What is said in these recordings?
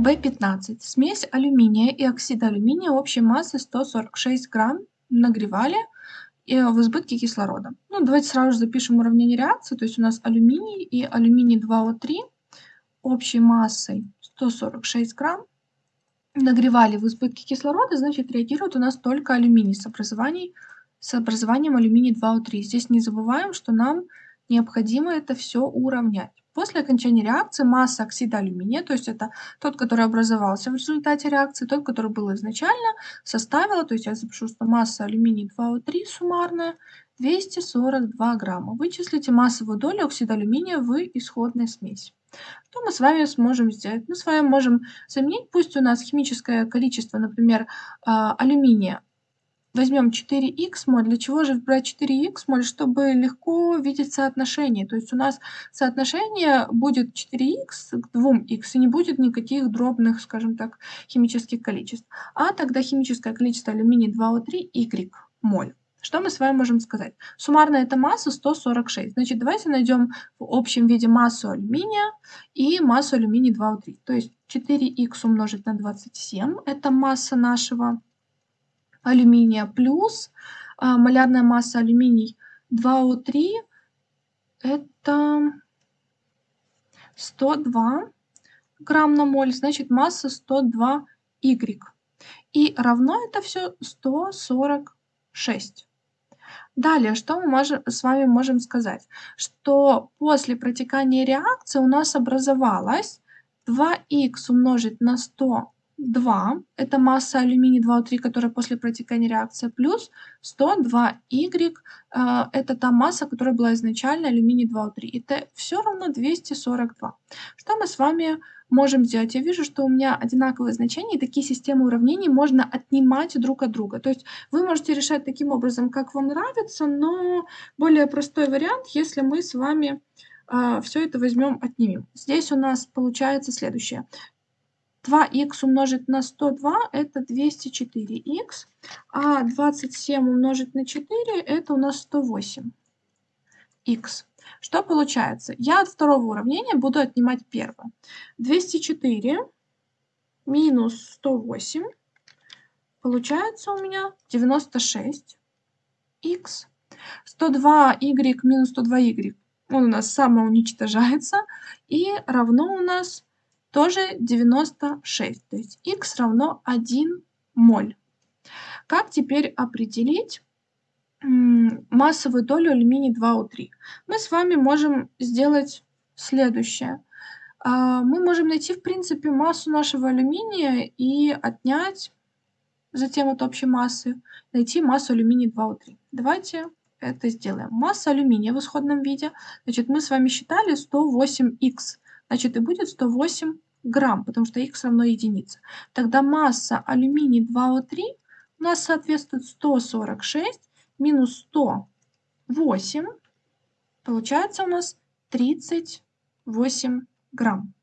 В15. Смесь алюминия и оксида алюминия общей массой 146 грамм нагревали э, в избытке кислорода. Ну, давайте сразу же запишем уравнение реакции. То есть у нас алюминий и алюминий 2О3 общей массой 146 грамм нагревали в избытке кислорода, значит реагирует у нас только алюминий с, образованием, с образованием алюминий 2О3. Здесь не забываем, что нам необходимо это все уравнять. После окончания реакции масса оксида алюминия, то есть это тот, который образовался в результате реакции, тот, который был изначально, составила, то есть я запишу, что масса алюминия 2О3 суммарная 242 грамма. Вычислите массовую долю оксида алюминия в исходной смеси. Что мы с вами сможем сделать? Мы с вами можем заменить, пусть у нас химическое количество, например, а, алюминия возьмем 4х моль. Для чего же брать 4х моль? Чтобы легко видеть соотношение. То есть у нас соотношение будет 4х к 2х, и не будет никаких дробных, скажем так, химических количеств. А тогда химическое количество алюминия 2О3 y моль. Что мы с вами можем сказать? Суммарная это масса 146. Значит, давайте найдем в общем виде массу алюминия и массу алюминия 2О3. То есть 4х умножить на 27 – это масса нашего алюминия плюс а, малярная масса алюминий 2О3 это 102 грамм на моль, значит масса 102 Y. И равно это все 146. Далее, что мы можем, с вами можем сказать? Что после протекания реакции у нас образовалось 2х умножить на 100 2, это масса алюминия 2О3, которая после протекания реакции, плюс 102Y, э, это та масса, которая была изначально алюминий 2О3. И это все равно 242. Что мы с вами можем сделать? Я вижу, что у меня одинаковые значения, и такие системы уравнений можно отнимать друг от друга. То есть вы можете решать таким образом, как вам нравится, но более простой вариант, если мы с вами э, все это возьмем, отнимем. Здесь у нас получается следующее. 2х умножить на 102 это 204х, а 27 умножить на 4 это у нас 108х. Что получается? Я от второго уравнения буду отнимать первое. 204 минус 108 получается у меня 96х. 102y минус 102y он у нас самоуничтожается и равно у нас тоже 96, то есть х равно 1 моль. Как теперь определить массовую долю алюминия 2О3? Мы с вами можем сделать следующее. А, мы можем найти, в принципе, массу нашего алюминия и отнять затем от общей массы, найти массу алюминия 2О3. Давайте это сделаем. Масса алюминия в исходном виде, значит, мы с вами считали 108х значит и будет 108 грамм, потому что х равно единице. Тогда масса алюминий 2О3 у нас соответствует 146 минус 108, получается у нас 38 грамм.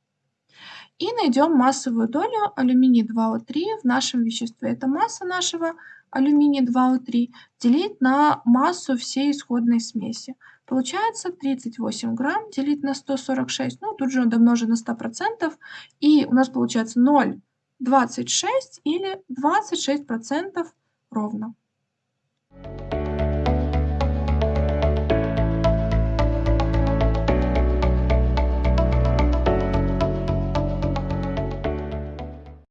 И найдем массовую долю алюминия 2О3 в нашем веществе. Это масса нашего алюминия 2О3 делить на массу всей исходной смеси. Получается 38 грамм делить на 146, ну тут же домножено на 100%, и у нас получается 0,26 или 26% ровно.